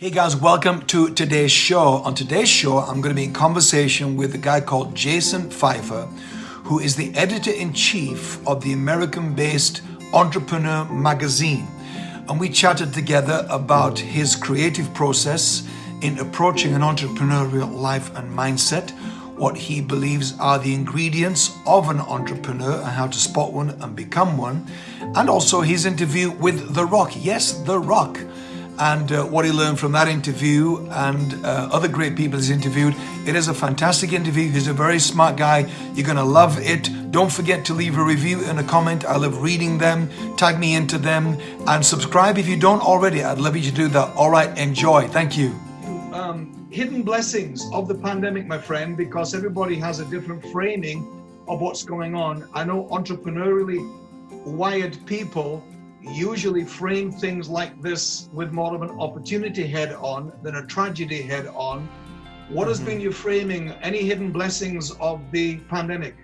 Hey guys, welcome to today's show. On today's show, I'm going to be in conversation with a guy called Jason Feifer, who is the editor in chief of the American based Entrepreneur magazine. And we chatted together about his creative process in approaching an entrepreneurial life and mindset, what he believes are the ingredients of an entrepreneur and how to spot one and become one, and also his interview with The Rock. Yes, The Rock and uh, what he learned from that interview and uh, other great people he's interviewed. It is a fantastic interview. He's a very smart guy. You're going to love it. Don't forget to leave a review and a comment. I love reading them. Tag me into them and subscribe if you don't already. I'd love you to do that. All right, enjoy. Thank you. Um, hidden blessings of the pandemic, my friend, because everybody has a different framing of what's going on. I know entrepreneurially wired people usually frame things like this with more of an opportunity head on than a tragedy head on. What has mm-hmm. been your framing? Any hidden blessings of the pandemic?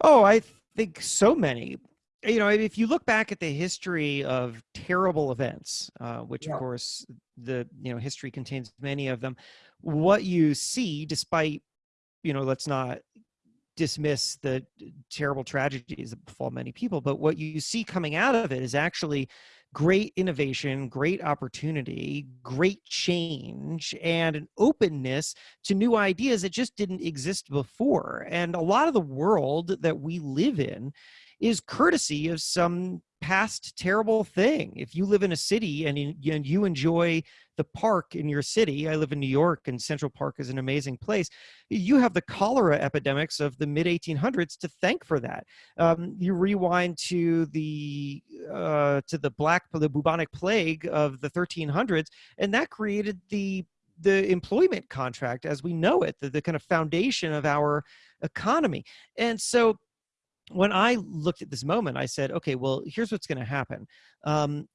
Oh, I think so many. You know, if you look back at the history of terrible events, uh, which yeah. of course the you know history contains many of them, what you see, despite you know, let's not dismiss the terrible tragedies that befall many people but what you see coming out of it is actually great innovation great opportunity great change and an openness to new ideas that just didn't exist before. And a lot of the world that we live in is courtesy of some past terrible thing. If you live in a city and, and you enjoy the park in your city, I live in New York and Central Park is an amazing place, you have the cholera epidemics of the mid 1800s to thank for that. Um, you rewind to the uh, to the black the bubonic plague of the 1300s, and that created the the employment contract as we know it, the, the kind of foundation of our economy. And so when I looked at this moment, I said, okay, well, here's what's going to happen. Um,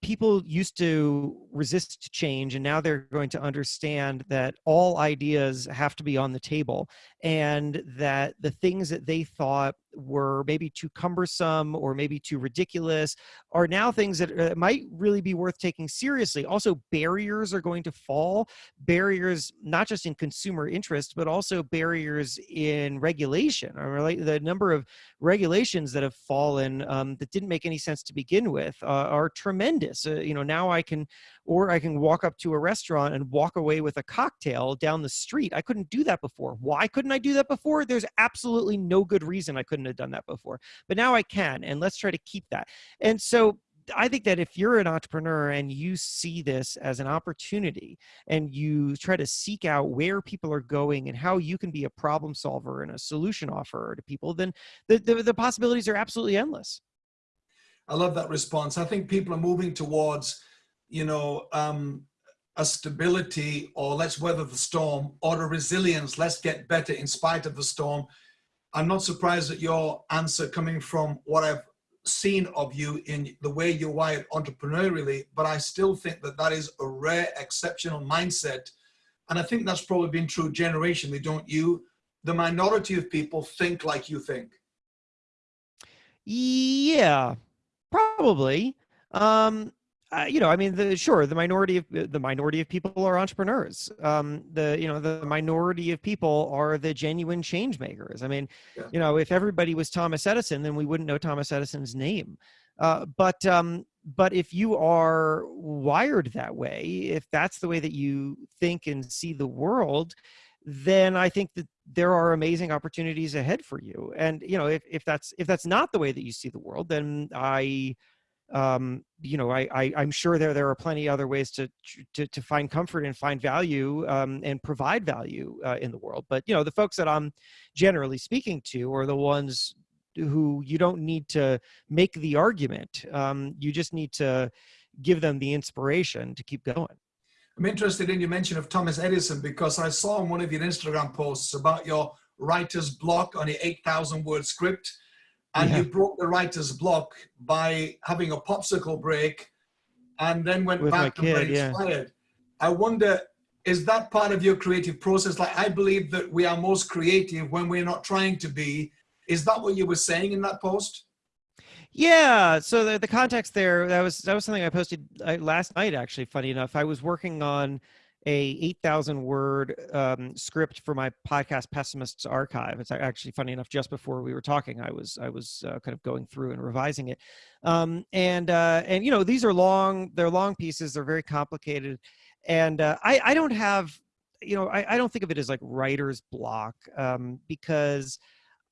people used to resist change and now they're going to understand that all ideas have to be on the table and that the things that they thought were maybe too cumbersome or maybe too ridiculous are now things that uh, might really be worth taking seriously. Also, barriers are going to fall. Barriers not just in consumer interest, but also barriers in regulation. Or like the number of regulations that have fallen um, that didn't make any sense to begin with uh, are tremendous. Uh, you know, now I can, or I can walk up to a restaurant and walk away with a cocktail down the street. I couldn't do that before. Why couldn't I do that before? There's absolutely no good reason I couldn't have done that before. But now I can, and let's try to keep that. And so I think that if you're an entrepreneur and you see this as an opportunity and you try to seek out where people are going and how you can be a problem solver and a solution offerer to people, then the, the, the possibilities are absolutely endless. I love that response. I think people are moving towards, you know, um, a stability or let's weather the storm or a resilience, let's get better in spite of the storm I'm not surprised at your answer coming from what I've seen of you in the way you're wired entrepreneurially, but I still think that that is a rare, exceptional mindset. And I think that's probably been true generationally, don't you? The minority of people think like you think. Yeah, probably. Um, uh, you know, I mean, the, sure, the minority of the minority of people are entrepreneurs. Um, the you know the minority of people are the genuine change makers. I mean, yeah. you know, if everybody was Thomas Edison, then we wouldn't know Thomas Edison's name. Uh, but um, but if you are wired that way, if that's the way that you think and see the world, then I think that there are amazing opportunities ahead for you. And you know, if if that's if that's not the way that you see the world, then I um, you know, I, I am sure there there are plenty other ways to to, to find comfort and find value um, and provide value uh, in the world. But you know, the folks that I'm generally speaking to are the ones who you don't need to make the argument. Um, you just need to give them the inspiration to keep going. I'm interested in your mention of Thomas Edison because I saw in one of your Instagram posts about your writer's block on your 8,000 word script and yeah. you broke the writer's block by having a popsicle break and then went With back and kid, were inspired. Yeah. I wonder, is that part of your creative process? Like, I believe that we are most creative when we're not trying to be. Is that what you were saying in that post? Yeah. So the, the context there that was that was something I posted last night. Actually, funny enough, I was working on a 8,000 word um, script for my podcast Pessimists Archive. It's actually funny enough. Just before we were talking, I was I was uh, kind of going through and revising it, um, and uh, and you know these are long. They're long pieces. They're very complicated, and uh, I I don't have you know I, I don't think of it as like writer's block um, because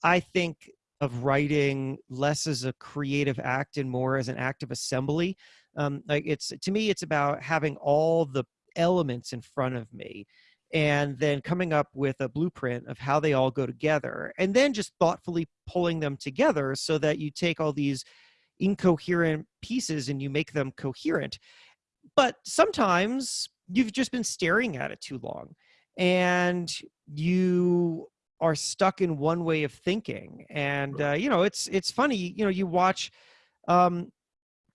I think of writing less as a creative act and more as an act of assembly. Um, like it's to me, it's about having all the elements in front of me and then coming up with a blueprint of how they all go together and then just thoughtfully pulling them together so that you take all these incoherent pieces and you make them coherent. But sometimes you've just been staring at it too long and you are stuck in one way of thinking and uh, you know it's it's funny you know you watch um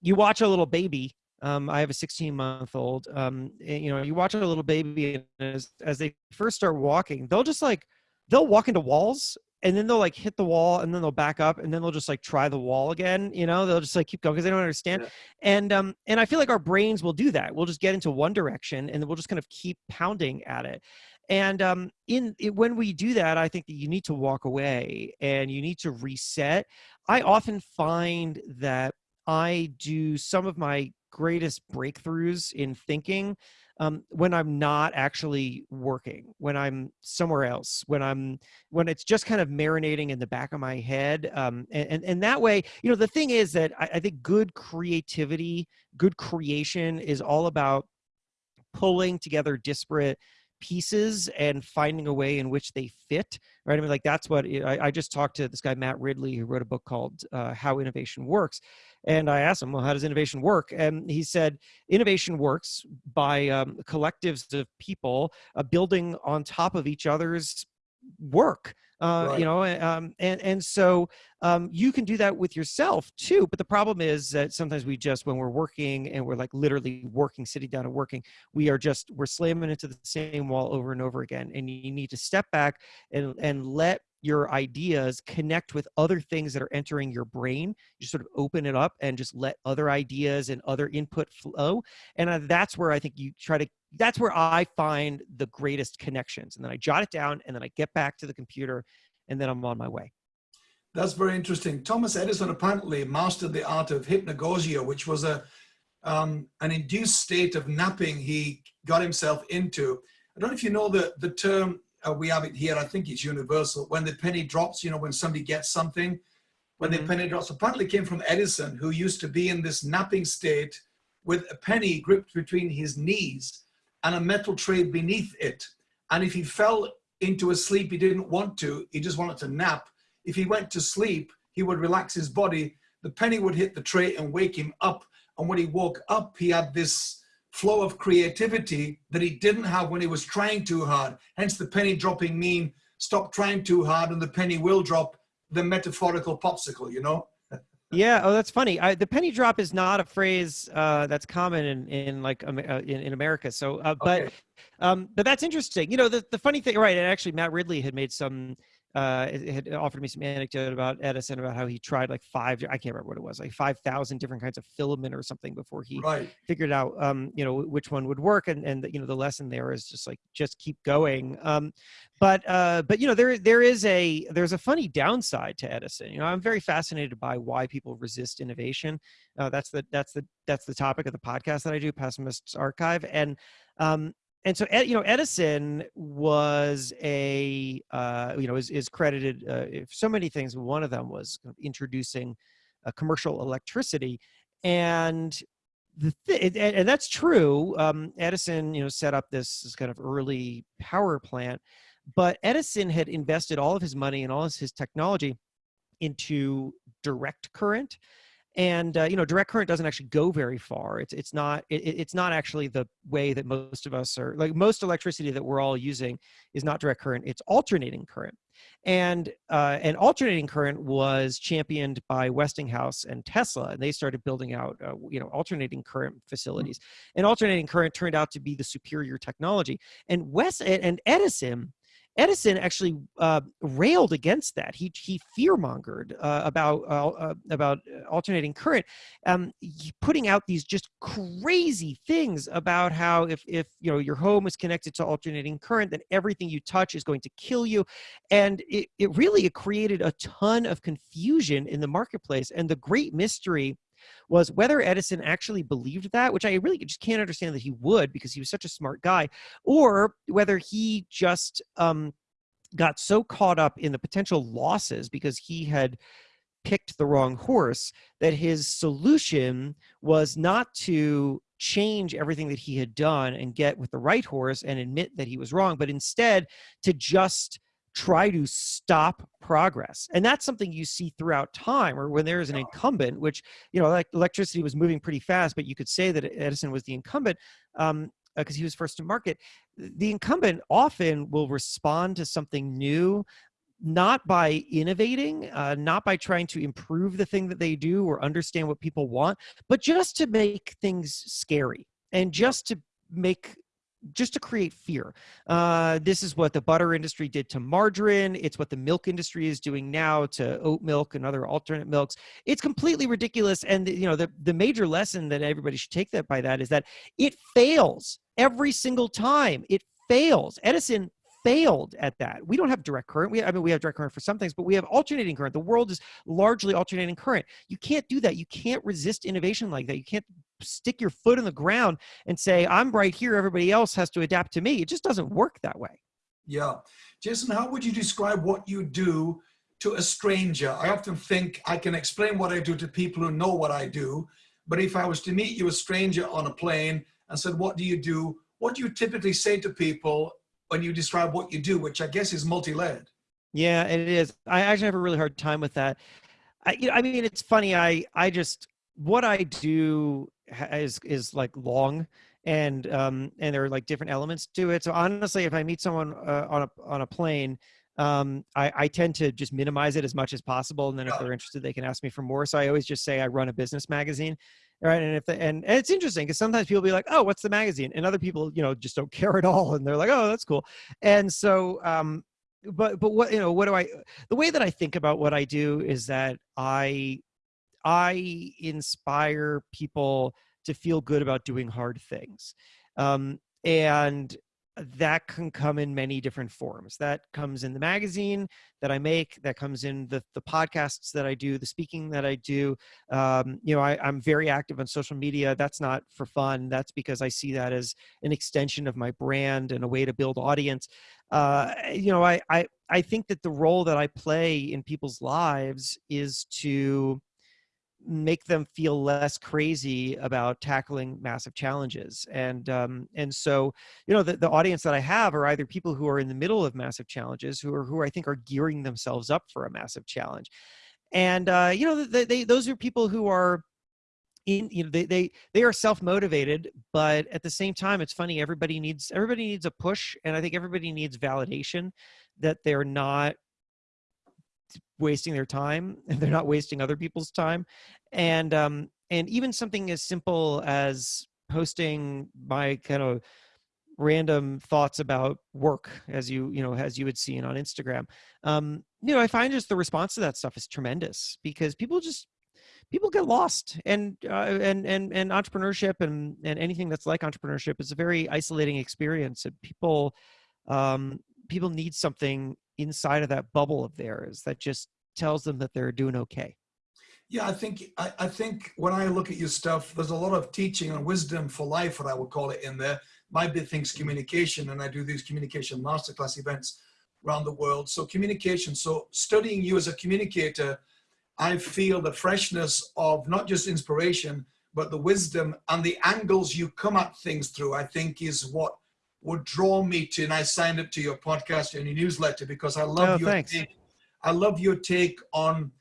you watch a little baby um, I have a 16 month old. Um, and, you know, you watch a little baby, and as, as they first start walking, they'll just like, they'll walk into walls and then they'll like hit the wall and then they'll back up and then they'll just like try the wall again you know they'll just like keep going because they don't understand yeah. and um and i feel like our brains will do that we'll just get into one direction and then we'll just kind of keep pounding at it and um in it, when we do that i think that you need to walk away and you need to reset i often find that i do some of my greatest breakthroughs in thinking um, when I'm not actually working, when I'm somewhere else, when I'm when it's just kind of marinating in the back of my head, um, and, and, and that way, you know, the thing is that I, I think good creativity, good creation is all about pulling together disparate pieces and finding a way in which they fit right? I mean like that's what I, I, just talked to this guy matt ridley who wrote a book called uh, how innovation works and i asked him well how does innovation work and he said innovation works by um, collectives of people uh, building on top of each other's work uh, right. you know um, and and so um, you can do that with yourself too but the problem is that sometimes we just when we're working and we're like literally working sitting down and working we are just we're slamming into the same wall over and over again and you need to step back and and let your ideas connect with other things that are entering your brain you sort of open it up and just let other ideas and other input flow and that's where i think you try to that's where I find the greatest connections. And then I jot it down and then I get back to the computer and then I'm on my way. That's very interesting. Thomas Edison apparently mastered the art of hypnagogia, which was a um, an induced state of napping he got himself into. I don't know if you know the, the term, uh, we have it here, I think it's universal, when the penny drops, you know, when somebody gets something, when mm -hmm. the penny drops, apparently came from Edison, who used to be in this napping state with a penny gripped between his knees and a metal tray beneath it. And if he fell into a sleep he didn't want to, he just wanted to nap. If he went to sleep, he would relax his body. The penny would hit the tray and wake him up. And when he woke up, he had this flow of creativity that he didn't have when he was trying too hard. Hence the penny dropping mean stop trying too hard and the penny will drop the metaphorical popsicle, you know? Yeah. Oh, that's funny. I, the penny drop is not a phrase uh, that's common in in like um, uh, in, in America. So, uh, but okay. um, but that's interesting. You know, the the funny thing, right? And actually, Matt Ridley had made some uh, had offered me some anecdote about Edison about how he tried like five, I can't remember what it was, like 5,000 different kinds of filament or something before he right. figured out, um, you know, which one would work. And, and, you know, the lesson there is just like, just keep going. Um, but, uh, but, you know, there, there is a, there's a funny downside to Edison. You know, I'm very fascinated by why people resist innovation. Uh, that's the, that's the, that's the topic of the podcast that I do, Pessimists Archive. And, um, and so you know edison was a uh, you know is, is credited uh, so many things one of them was introducing a commercial electricity. And the th- and, and that's true um, edison you know set up this, this kind of early power plant but edison had invested all of his money and all of his technology into direct current and uh, you know direct current doesn't actually go very far it's it's not it, it's not actually the way that most of us are like most electricity that we're all using is not direct current it's alternating current and uh, and alternating current was championed by Westinghouse and Tesla, and they started building out uh, you know alternating current facilities. And alternating current turned out to be the superior technology. And West and Edison Edison actually uh, railed against that. He he fearmongered uh, about uh, uh about alternating current, um, putting out these just crazy things about how if if you know your home is connected to alternating current, then everything you touch is going to kill you, and it it really created a ton of confusion in the marketplace. And the great mystery was whether Edison actually believed that, which I really just can't understand that he would because he was such a smart guy, or whether he just um, got so caught up in the potential losses because he had picked the wrong horse that his solution was not to change everything that he had done and get with the right horse and admit that he was wrong, but instead to just try to stop progress and that's something you see throughout time or when there is an incumbent which you know like electricity was moving pretty fast but you could say that edison was the incumbent um, because uh, he was first to market the incumbent often will respond to something new not by innovating uh, not by trying to improve the thing that they do or understand what people want but just to make things scary and just to make just to create fear. Uh, this is what the butter industry did to margarine. It's what the milk industry is doing now to oat milk and other alternate milks. It's completely ridiculous. And you know, the, the major lesson that everybody should take that by that is that it fails every single time. It fails. Edison failed at that. We don't have direct current. We, I mean, we have direct current for some things, but we have alternating current. The world is largely alternating current. You can't do that. You can't resist innovation like that. You can't stick your foot in the ground and say, I'm right here, everybody else has to adapt to me. It just doesn't work that way. Yeah. Jason, how would you describe what you do to a stranger? I often think I can explain what I do to people who know what I do, but if I was to meet you a stranger on a plane and said, what do you do? What do you typically say to people when you describe what you do, which I guess is multi-layered? Yeah, it is. I actually have a really hard time with that. I, you know, I mean, it's funny. I, I just, what I do is is like long and um and there are like different elements to it so honestly if i meet someone uh, on a on a plane um I, I tend to just minimize it as much as possible and then if they're interested they can ask me for more so i always just say i run a business magazine right? And if the, and, and it's interesting because sometimes people be like oh what's the magazine? And other people you know just don't care at all and they're like oh that's cool. And so um but but what you know what do i the way that i think about what i do is that i I inspire people to feel good about doing hard things. Um, and that can come in many different forms. That comes in the magazine that I make, that comes in the, the podcasts that I do, the speaking that I do. Um, you know, I, I'm very active on social media. That's not for fun. That's because I see that as an extension of my brand and a way to build audience. Uh, you know, I, I, I think that the role that I play in people's lives is to make them feel less crazy about tackling massive challenges. And um, and so you know the, the audience that i have are either people who are in the middle of massive challenges who are who i think are gearing themselves up for a massive challenge. And uh, you know they, they those are people who are in you know they they they are self-motivated but at the same time it's funny everybody needs everybody needs a push and i think everybody needs validation that they're not wasting their time and they're not wasting other people's time and um and even something as simple as posting my kind of random thoughts about work as you you know as you would see on instagram um you know i find just the response to that stuff is tremendous because people just people get lost and uh, and and and entrepreneurship and and anything that's like entrepreneurship is a very isolating experience and people um people need something inside of that bubble of theirs that just tells them that they're doing okay. Yeah, I think I, I, think when I look at your stuff, there's a lot of teaching and wisdom for life, what I would call it in there. My big thing's mm-hmm. communication, and I do these communication masterclass events around the world. So communication, so studying you as a communicator, I feel the freshness of not just inspiration, but the wisdom and the angles you come at things through, I think is what would draw me to, and I signed up to your podcast and your newsletter because I love oh, your thanks. take. I love your take on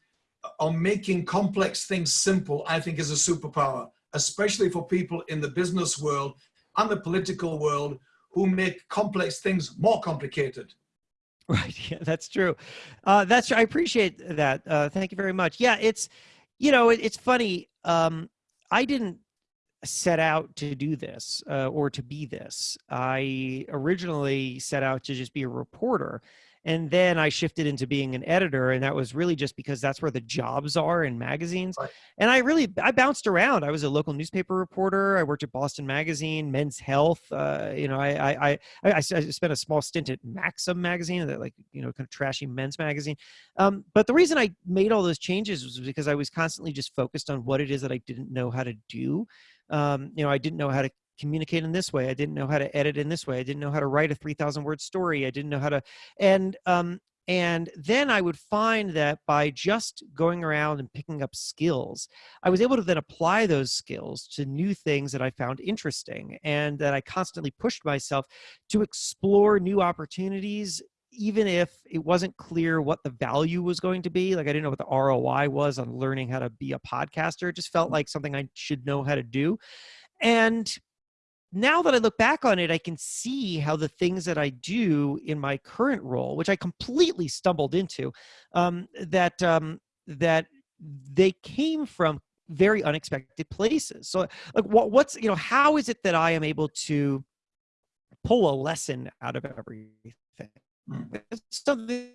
on making complex things simple. I think is a superpower, especially for people in the business world and the political world who make complex things more complicated. Right. Yeah, that's true. Uh, that's I appreciate that. Uh, thank you very much. Yeah, it's you know it, it's funny. Um, I didn't set out to do this uh, or to be this. I originally set out to just be a reporter and then i shifted into being an editor and that was really just because that's where the jobs are in magazines. Right. and i really i bounced around. I was a local newspaper reporter. I worked at boston magazine men's health uh, you know I, I i i i spent a small stint at maxim magazine that like you know kind of trashy men's magazine. Um, but the reason i made all those changes was because i was constantly just focused on what it is that i didn't know how to do um, you know i didn't know how to communicate in this way. I didn't know how to edit in this way. I didn't know how to write a 3000 word story. I didn't know how to, and, um, and then I would find that by just going around and picking up skills, I was able to then apply those skills to new things that I found interesting and that I constantly pushed myself to explore new opportunities even if it wasn't clear what the value was going to be like i didn't know what the roi was on learning how to be a podcaster it just felt like something i should know how to do and now that I look back on it, I can see how the things that I do in my current role, which I completely stumbled into, um, that um, that they came from very unexpected places. So, like, what, what's you know, how is it that I am able to pull a lesson out of everything? It's something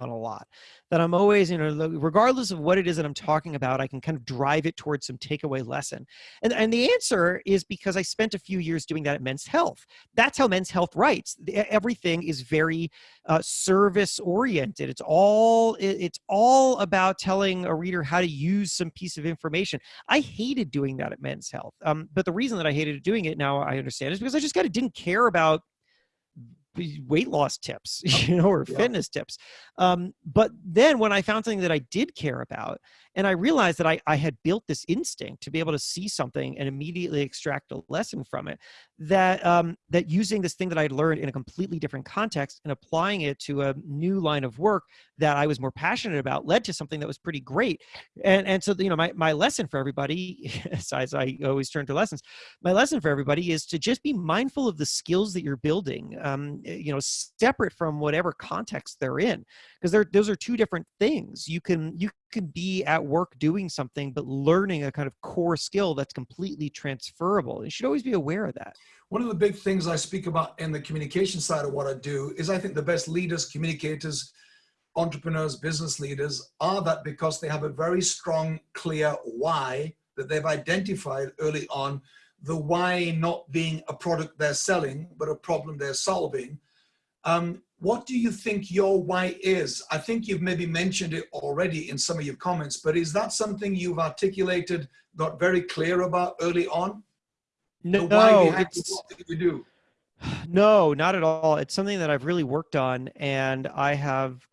on a lot that i'm always you know regardless of what it is that i'm talking about i can kind of drive it towards some takeaway lesson. And, and the answer is because i spent a few years doing that at men's health. That's how men's health writes. Everything is very uh, service oriented. It's all it's all about telling a reader how to use some piece of information. I hated doing that at men's health um, but the reason that i hated doing it now i understand is because i just kind of didn't care about weight loss tips, you know, or yeah. fitness tips. Um, but then when I found something that I did care about, and I realized that I, I had built this instinct to be able to see something and immediately extract a lesson from it, that um, that using this thing that I'd learned in a completely different context and applying it to a new line of work that I was more passionate about led to something that was pretty great. And and so you know my my lesson for everybody, as I always turn to lessons, my lesson for everybody is to just be mindful of the skills that you're building. Um, Eh, you know separate from whatever context they're in because those are two different things you can you can be at work doing something but learning a kind of core skill that's completely transferable you should always be aware of that one of the big things i speak about in the communication side of what i do is i think the best leaders communicators entrepreneurs business leaders are that because they have a very strong clear why that they've identified early on the why not being a product they're selling, but a problem they're solving. Um, what do you think your why is? I think you've maybe mentioned it already in some of your comments, but is that something you've articulated, got very clear about early on? No, no it's, we do. No, not at all. It's something that I've really worked on and I have,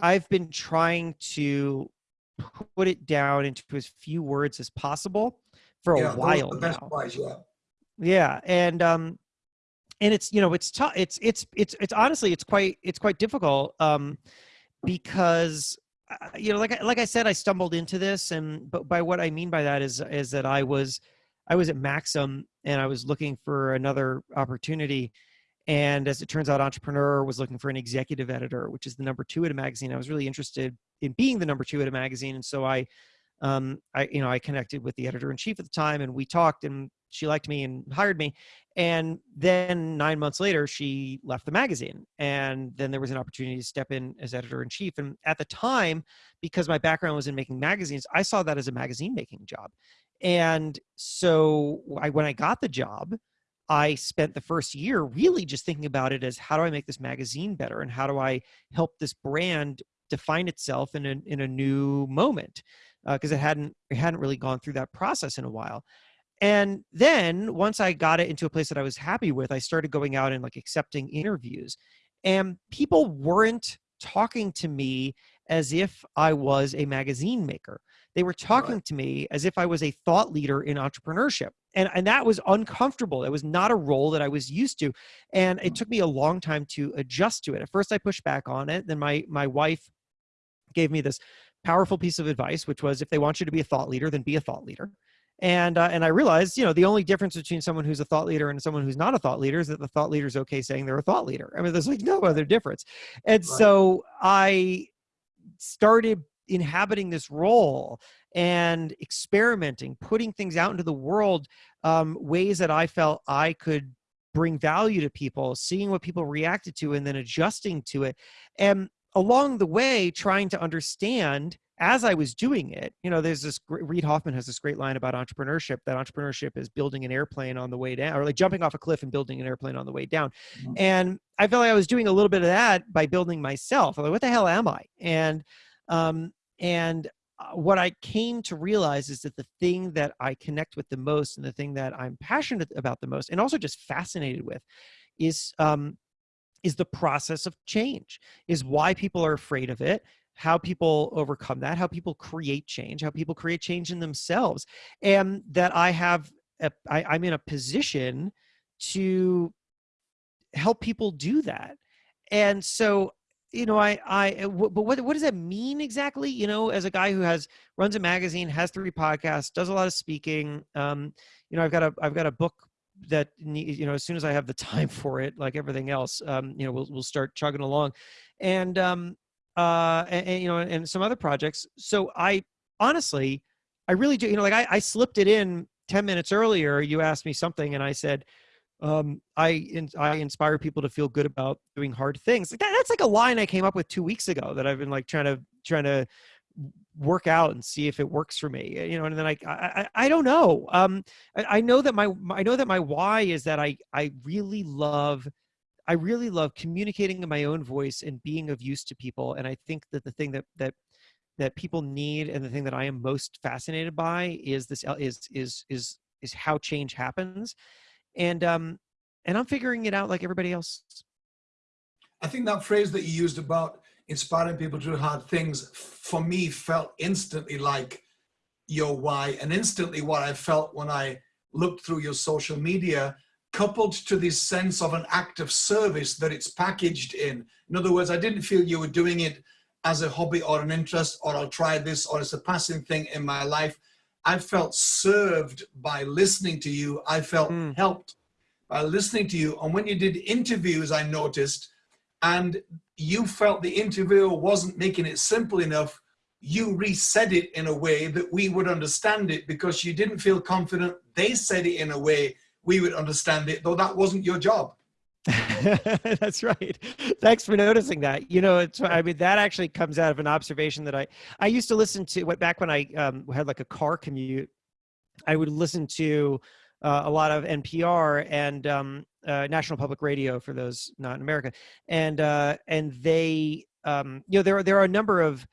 I've been trying to put it down into as few words as possible for a while now. yeah. yeah, and um, and it's you know it's tough. It's it's it's it's honestly it's quite it's quite difficult um, because uh, you know like like I said I stumbled into this and but by what I mean by that is is that I was I was at Maxim and I was looking for another opportunity. And as it turns out, Entrepreneur was looking for an executive editor, which is the number two at a magazine. I was really interested in being the number two at a magazine. And so I um, I, you know, I connected with the editor in chief at the time and we talked and she liked me and hired me. And then nine months later, she left the magazine. And then there was an opportunity to step in as editor in chief. And at the time, because my background was in making magazines, I saw that as a magazine making job. And so I, when I got the job, I spent the first year really just thinking about it as how do I make this magazine better and how do I help this brand define itself in a, in a new moment because uh, it hadn't it hadn't really gone through that process in a while. And then once i got it into a place that i was happy with i started going out and like accepting interviews. And people weren't talking to me as if i was a magazine maker. They were talking right. to me as if i was a thought leader in entrepreneurship. And and that was uncomfortable. It was not a role that i was used to. And it mm. took me a long time to adjust to it. At first i pushed back on it. Then my my wife gave me this powerful piece of advice, which was if they want you to be a thought leader, then be a thought leader. And uh, and I realized, you know, the only difference between someone who's a thought leader and someone who's not a thought leader is that the thought leader is okay saying they're a thought leader. I mean, there's like no other difference. And right. so I started inhabiting this role and experimenting, putting things out into the world, um, ways that I felt I could bring value to people, seeing what people reacted to, and then adjusting to it. And along the way, trying to understand as I was doing it, you know, there's this Reid Hoffman has this great line about entrepreneurship that entrepreneurship is building an airplane on the way down or like jumping off a cliff and building an airplane on the way down. Mm-hmm. And I felt like I was doing a little bit of that by building myself. I'm like, what the hell am I? And, um, and uh, what I came to realize is that the thing that I connect with the most and the thing that I'm passionate about the most and also just fascinated with is um, is the process of change is why people are afraid of it how people overcome that how people create change how people create change in themselves and that i have a, I, i'm in a position to help people do that and so you know, I, I, eh, but what, what does that mean exactly? You know, as a guy who has runs a magazine, has three podcasts, does a lot of speaking. Um, you know, I've got a, I've got a book that you know, as soon as I have the time for it, like everything else, um, you know, we'll we'll start chugging along, and um, uh, and, and you know, and some other projects. So I honestly, I really do. You know, like I, I slipped it in ten minutes earlier. You asked me something, and I said um, I in, I inspire people to feel good about doing hard things. Like that, that's like a line I came up with two weeks ago that I've been like trying to trying to work out and see if it works for me. You know, and then I I, I don't know. Um, I, I know that my I know that my why is that I I really love. I really love communicating in my own voice and being of use to people. And I think that the thing that that that people need and the thing that I am most fascinated by is this is is is is how change happens and um and i'm figuring it out like everybody else i think that phrase that you used about inspiring people to do hard things for me felt instantly like your why and instantly what i felt when i looked through your social media coupled to this sense of an act of service that it's packaged in in other words i didn't feel you were doing it as a hobby or an interest or i'll try this or it's a passing thing in my life I felt served by listening to you. I felt mm. helped by listening to you. And when you did interviews, I noticed, and you felt the interviewer wasn't making it simple enough, you resaid it in a way that we would understand it because you didn't feel confident. They said it in a way we would understand it, though that wasn't your job. That's right. Thanks for noticing that. You know, it's I mean that actually comes out of an observation that I I used to listen to. What back when I um, had like a car commute, I would listen to uh, a lot of NPR and um, uh, National Public Radio for those not in America, and uh, and they um, you know there are there are a number of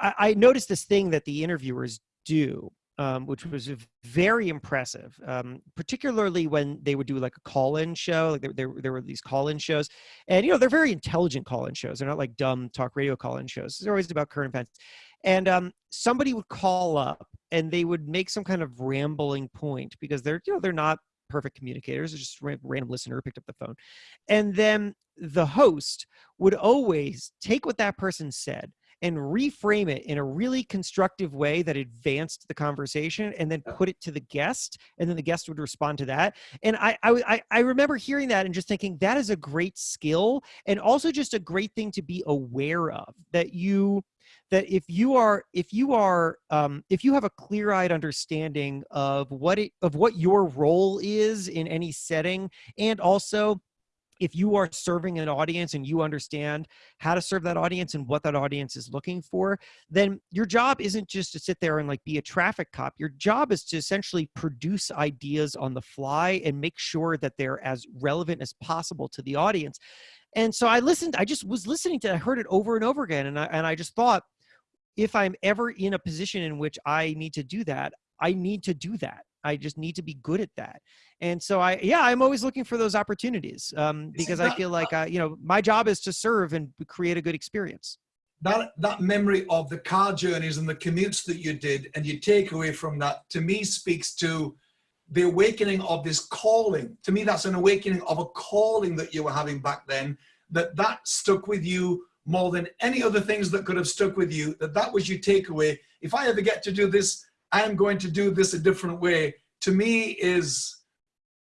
I, I noticed this thing that the interviewers do um, which was very impressive, um, particularly when they would do like a call-in show. Like there, there, there were these call-in shows, and you know they're very intelligent call-in shows. They're not like dumb talk radio call-in shows. They're always about current events. And um, somebody would call up, and they would make some kind of rambling point because they're you know they're not perfect communicators. It's just a random listener who picked up the phone, and then the host would always take what that person said and reframe it in a really constructive way that advanced the conversation and then put it to the guest and then the guest would respond to that and I, I i remember hearing that and just thinking that is a great skill and also just a great thing to be aware of that you that if you are if you are um, if you have a clear-eyed understanding of what it of what your role is in any setting and also if you are serving an audience and you understand how to serve that audience and what that audience is looking for, then your job isn't just to sit there and like be a traffic cop. Your job is to essentially produce ideas on the fly and make sure that they're as relevant as possible to the audience. And so I listened, I just was listening to, I heard it over and over again. And I, and I just thought, if I'm ever in a position in which I need to do that, I need to do that. I just need to be good at that. And so I, yeah, I'm always looking for those opportunities um, because I feel like, uh, you know, my job is to serve and create a good experience. That, that memory of the car journeys and the commutes that you did and you take away from that to me speaks to the awakening of this calling. To me, that's an awakening of a calling that you were having back then, that that stuck with you more than any other things that could have stuck with you, that that was your takeaway. If I ever get to do this, I'm going to do this a different way, to me is,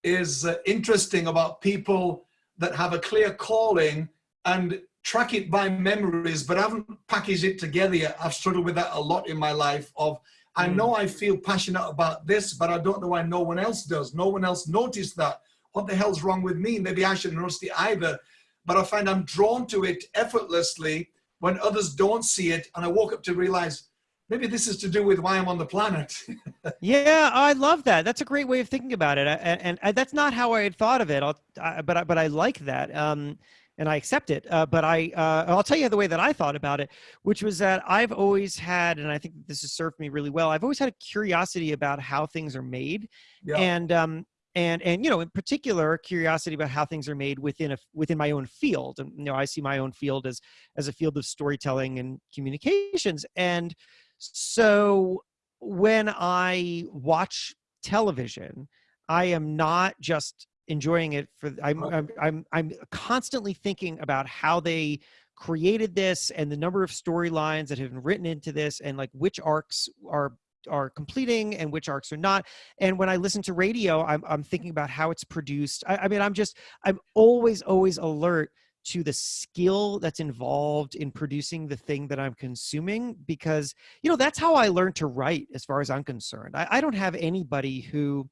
is uh, interesting about people that have a clear calling and track it by memories, but I haven't packaged it together yet. I've struggled with that a lot in my life of, I hmm. know I feel passionate about this, but I don't know why no one else does. No one else noticed that. What the hell's wrong with me? Maybe I shouldn't notice it either. But I find I'm drawn to it effortlessly when others don't see it. And I woke up to realize maybe this is to do with why I'm on the planet. yeah, I love that. That's a great way of thinking about it. And, and that's not how I had thought of it. I, but, I, but I like that. Um, and I accept it. Uh, but I, uh, I'll tell you the way that I thought about it, which was that I've always had, and I think this has served me really well. I've always had a curiosity about how things are made, yeah. and um, and and you know, in particular, curiosity about how things are made within a within my own field. And you know, I see my own field as as a field of storytelling and communications, and so when I watch television, I am not just enjoying it for I'm, I'm i'm i'm constantly thinking about how they created this and the number of storylines that have been written into this and like which arcs are are completing and which arcs are not. And when i listen to radio i'm, I'm thinking about how it's produced. I, I mean i'm just i'm always always alert to the skill that's involved in producing the thing that i'm consuming because you know that's how i learned to write as far as i'm concerned. I, I don't have anybody who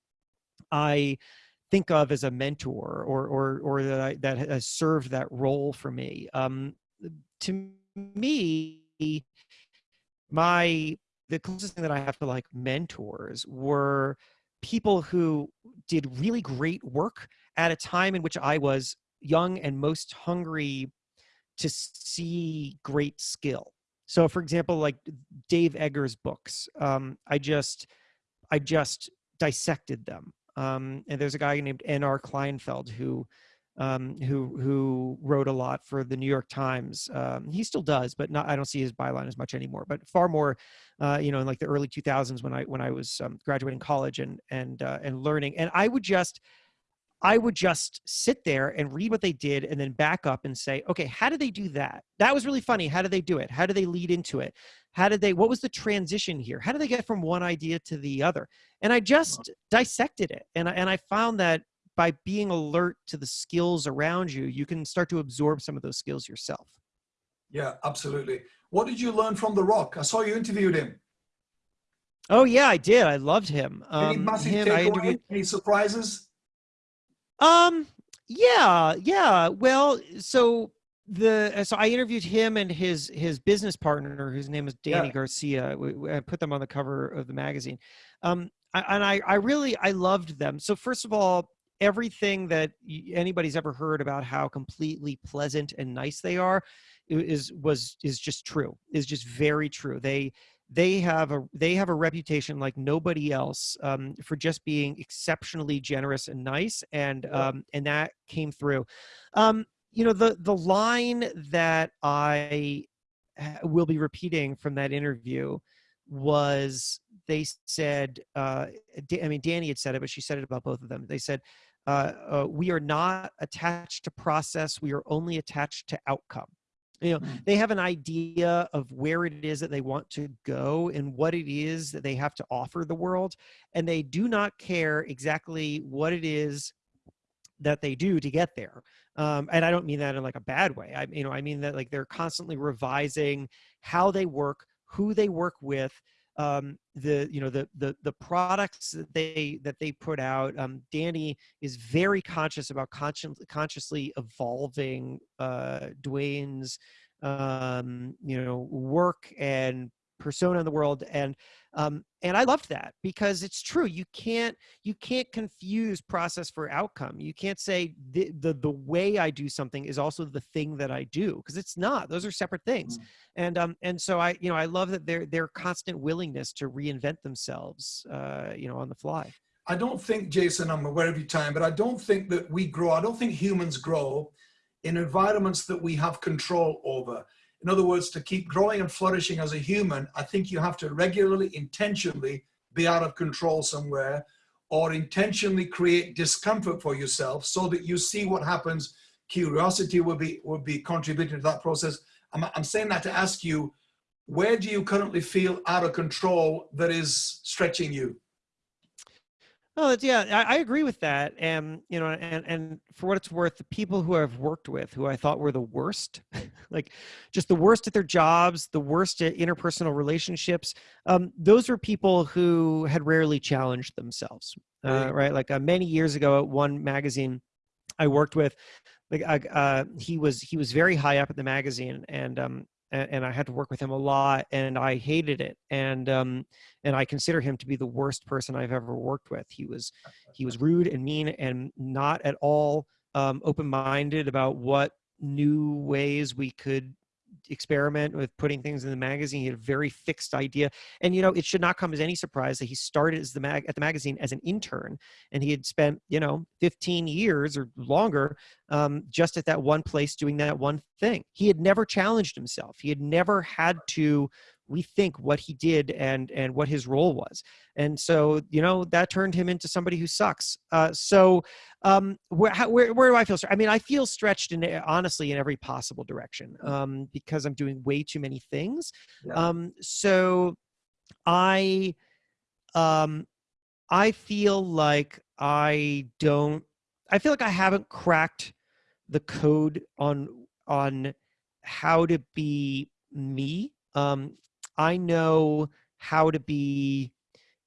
i think of as a mentor or or or that I, that has served that role for me. Um, to me, my the closest thing that I have to like mentors were people who did really great work at a time in which I was young and most hungry to see great skill. So, for example, like Dave Eggers' books, um, I just I just dissected them um, and there's a guy named N.R. Kleinfeld who um, who who wrote a lot for the New York Times. Um, he still does, but not. I don't see his byline as much anymore. But far more, uh, you know, in like the early 2000s when I when I was um, graduating college and and uh, and learning. And I would just I would just sit there and read what they did and then back up and say, okay, how did they do that? That was really funny. How did they do it? How did they lead into it? How did they, what was the transition here? How did they get from one idea to the other? And I just dissected it. And I, and I found that by being alert to the skills around you, you can start to absorb some of those skills yourself. Yeah, absolutely. What did you learn from The Rock? I saw you interviewed him. Oh yeah, I did. I loved him. Um, Any massive him, takeaway? Any surprises? Um, yeah, yeah. Well, so the so I interviewed him and his his business partner, whose name is Dany yeah. Garcia. I put them on the cover of the magazine, um, I, and I I really I loved them. So first of all, everything that anybody's ever heard about how completely pleasant and nice they are is was is just true. Is just very true. They they have a they have a reputation like nobody else um, for just being exceptionally generous and nice, and um, and that came through. Um, you know the the line that I will be repeating from that interview was they said uh, I mean Dany had said it, but she said it about both of them. They said. Uh, uh, we are not attached to process. We are only attached to outcome you know mm. they have an idea of where it is that they want to go and what it is that they have to offer the world and they do not care exactly what it is that they do to get there um, and i don't mean that in like a bad way i you know i mean that like they're constantly revising how they work who they work with um, the you know the the the products that they that they put out. Um, Dany is very conscious about conscious, consciously evolving uh, Dwayne's um, you know work and persona in the world and um, and i loved that because it's true you can't you can't confuse process for outcome. You can't say the the, the way i do something is also the thing that i do because it's not those are separate things. Mm. and um and so i you know i love that their their constant willingness to reinvent themselves uh you know on the fly. I don't think jason i'm aware of your time but i don't think that we grow i don't think humans grow in environments that we have control over in other words, to keep growing and flourishing as a human, I think you have to regularly, intentionally be out of control somewhere or intentionally create discomfort for yourself so that you see what happens. Curiosity will be, will be contributing to that process. I'm, I'm saying that to ask you, where do you currently feel out of control that is stretching you? Oh, yeah, I, I, agree with that. And you know, and and for what it's worth, the people who I've worked with, who I thought were the worst, like just the worst at their jobs, the worst at interpersonal relationships, um, those were people who had rarely challenged themselves. Uh, right, like uh, many years ago at one magazine I worked with, like uh, he was he was very high up at the magazine, and um, and, and, I had to work with him a lot, and I hated it. And um, and I consider him to be the worst person I've ever worked with. He was he was rude and mean, and not at all um, open-minded about what new ways we could experiment with putting things in the magazine. He had a very fixed idea. And, you know, it should not come as any surprise that he started as the mag at the magazine as an intern and he had spent, you know, 15 years or longer um, just at that one place doing that one thing. He had never challenged himself. He had never had to rethink what he did and and what his role was. And so you know that turned him into somebody who sucks. Uh, so um, where, how, where where do i feel i mean i feel stretched in honestly in every possible direction um, because i'm doing way too many things. Yeah. um, so i um i feel like i don't i feel like i haven't cracked the code on on how to be me. Um I know how to be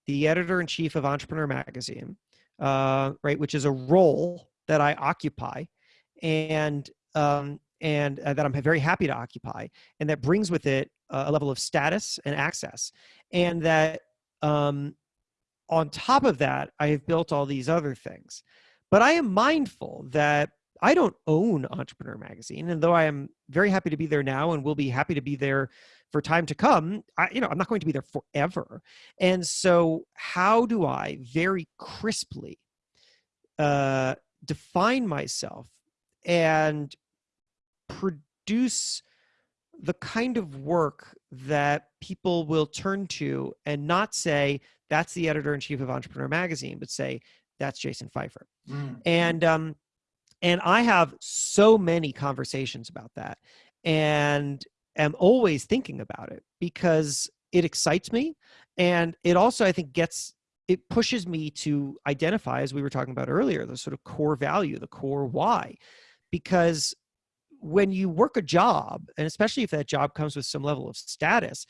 the editor in chief of Entrepreneur Magazine, uh, right, which is a role that I occupy, and um, and uh, that I'm very happy to occupy, and that brings with it uh, a level of status and access, and that um, on top of that, I have built all these other things. But I am mindful that I don't own Entrepreneur Magazine, and though I am very happy to be there now, and will be happy to be there for time to come I, you know i'm not going to be there forever. And so how do i very crisply uh, define myself and produce the kind of work that people will turn to and not say that's the editor-in-chief of entrepreneur magazine but say that's jason Feifer. Mm. and um and i have so many conversations about that. And am always thinking about it because it excites me and it also i think gets it pushes me to identify as we were talking about earlier the sort of core value the core why because when you work a job and especially if that job comes with some level of status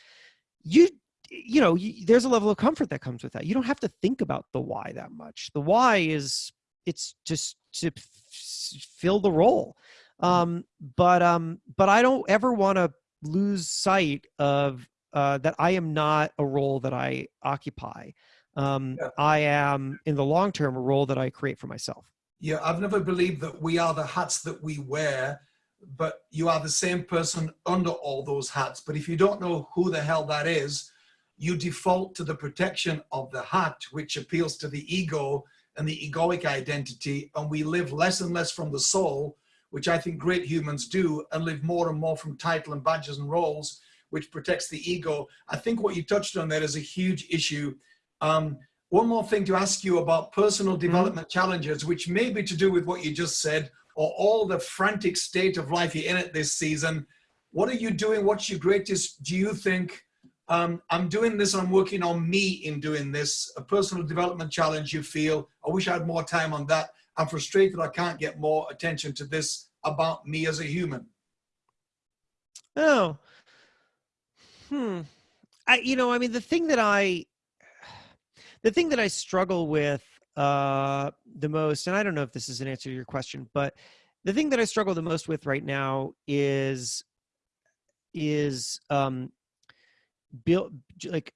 you you know you, there's a level of comfort that comes with that. You don't have to think about the why that much. The why is it's just to fill the role. Mm-hmm. um but um but i don't ever want to lose sight of uh, that I am not a role that I occupy. Um, yeah. I am, in the long term, a role that I create for myself. Yeah, I've never believed that we are the hats that we wear, but you are the same person under all those hats. But if you don't know who the hell that is, you default to the protection of the hat, which appeals to the ego and the egoic identity, and we live less and less from the soul which I think great humans do, and live more and more from title and badges and roles, which protects the ego. I think what you touched on there is a huge issue. Um, one more thing to ask you about personal mm-hmm. development mm -hmm. challenges, which may be to do with what you just said, or all the frantic state of life you're in it this season. What are you doing? What's your greatest, do you think, um, I'm doing this, I'm working on me in doing this, a personal development challenge you feel, I wish I had more time on that. I'm frustrated I can't get more attention to this about me as a human. Oh, hmm. I, you know, I mean, the thing that I, the thing that I struggle with uh, the most, and I don't know if this is an answer to your question, but the thing that I struggle the most with right now is, is um, build like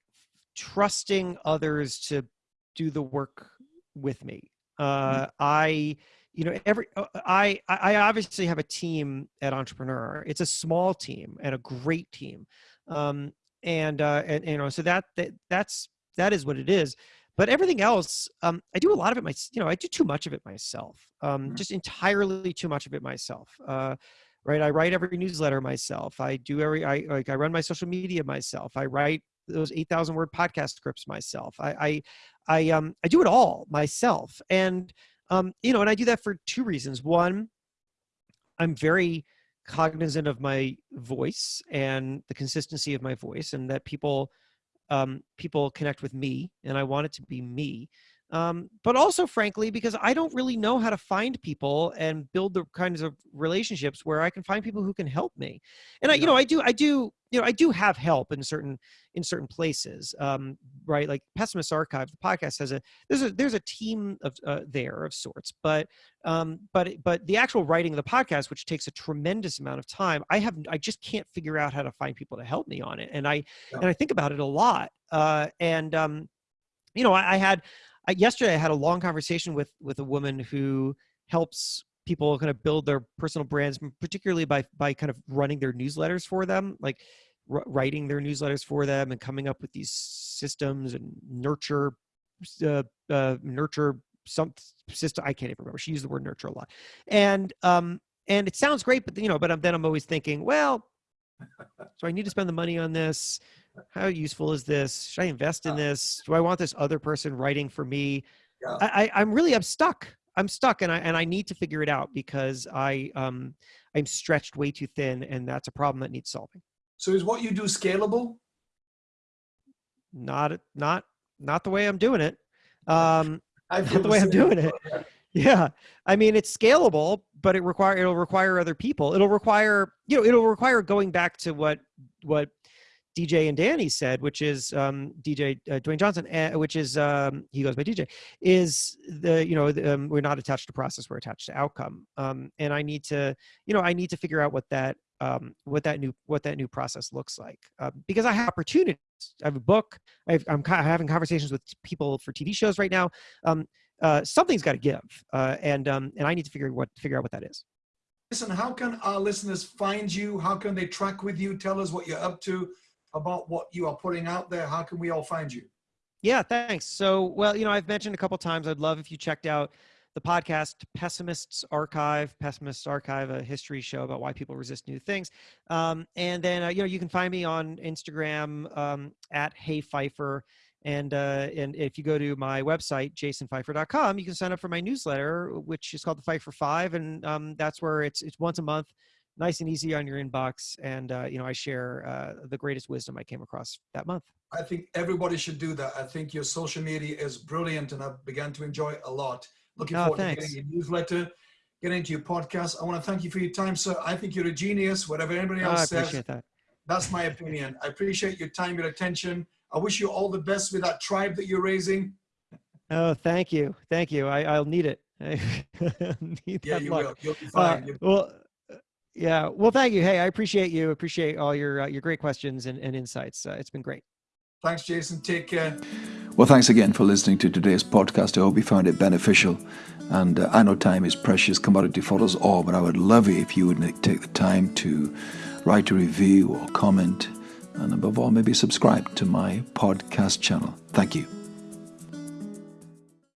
trusting others to do the work with me. Mm-hmm. Uh, I, you know, every uh, I I obviously have a team at Entrepreneur. It's a small team and a great team, um, and uh, and you know, so that that that's that is what it is. But everything else, um, I do a lot of it my, you know, I do too much of it myself, um, mm-hmm. just entirely too much of it myself. Uh, right, I write every newsletter myself. I do every, I like, I run my social media myself. I write those 8,000 word podcast scripts myself. I, I, I, um, I do it all myself. And, um, you know, and I do that for two reasons. One, I'm very cognizant of my voice and the consistency of my voice and that people, um, people connect with me and I want it to be me. Um, but also frankly because i don't really know how to find people and build the kinds of relationships where i can find people who can help me. And i you know i do i do you know i do have help in certain in certain places um, right? Like pessimist archive the podcast has a there's a there's a team of uh, there of sorts but um, but but the actual writing of the podcast which takes a tremendous amount of time i have i just can't figure out how to find people to help me on it. And i yeah. and i think about it a lot uh, and um, you know I, I had I, yesterday I had a long conversation with with a woman who helps people kind of build their personal brands, particularly by by kind of running their newsletters for them, like writing their newsletters for them and coming up with these systems and nurture uh, uh, nurture some system. I can't even remember. She used the word nurture a lot, and um and it sounds great, but you know, but I'm, then I'm always thinking, well, so I need to spend the money on this how useful is this? Should I invest in this? Do I want this other person writing for me? Yeah. I, I, am really, I'm stuck. I'm stuck and I, and I need to figure it out because I, um, I'm stretched way too thin and that's a problem that needs solving. So is what you do scalable? Not, not, not the way I'm doing it. Um, not the way I'm doing it. Yeah. I mean, it's scalable, but it require, it'll require other people. It'll require, you know, it'll require going back to what, what DJ and Dany said, which is um, DJ uh, Dwayne Johnson, uh, which is um, he goes by DJ, is the you know the, um, we're not attached to process, we're attached to outcome, um, and I need to you know I need to figure out what that um, what that new what that new process looks like uh, because I have opportunities. I have a book. i am having conversations with people for TV shows right now. Um, uh, something's got to give, uh, and and I need to figure what figure out what that is. Listen, how can our listeners find you? How can they track with you? Tell us what you're up to about what you are putting out there? How can we all find you? Yeah, thanks. So, well, you know, I've mentioned a couple times, I'd love if you checked out the podcast Pessimists Archive, Pessimists Archive, a history show about why people resist new things. Um, and then, uh, you know, you can find me on Instagram um, at Hey Feifer. And, uh, and if you go to my website, jasonfeifer.com, you can sign up for my newsletter, which is called the Feifer Five. And um, that's where it's, it's once a month nice and easy on your inbox. And, uh, you know, I share uh, the greatest wisdom I came across that month. I think everybody should do that. I think your social media is brilliant and I've begun to enjoy it a lot. Looking oh, forward thanks. to getting your newsletter, getting into your podcast. I want to thank you for your time, sir. I think you're a genius, whatever anybody else oh, I appreciate says. That. That's my opinion. I appreciate your time, your attention. I wish you all the best with that tribe that you're raising. Oh, thank you. Thank you. I, will need it. I need yeah, you luck. will. You'll be fine. Uh, well, yeah. Well, thank you. Hey, I appreciate you. Appreciate all your uh, your great questions and, and insights. Uh, it's been great. Thanks, Jason. Take care. Well, thanks again for listening to today's podcast. I hope you found it beneficial. And uh, I know time is precious commodity for us all, but I would love it if you would take the time to write a review or comment, and above all, maybe subscribe to my podcast channel. Thank you.